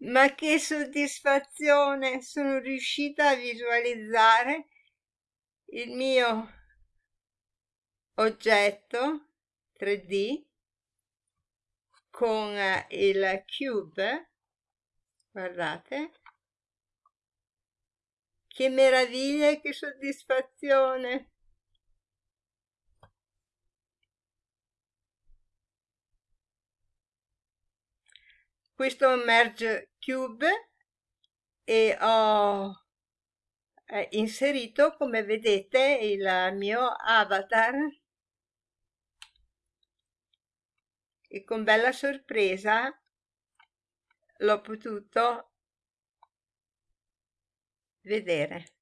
Ma che soddisfazione! Sono riuscita a visualizzare il mio oggetto 3D con il cube, guardate, che meraviglia e che soddisfazione! Questo merge cube e ho eh, inserito come vedete il mio avatar. E con bella sorpresa l'ho potuto vedere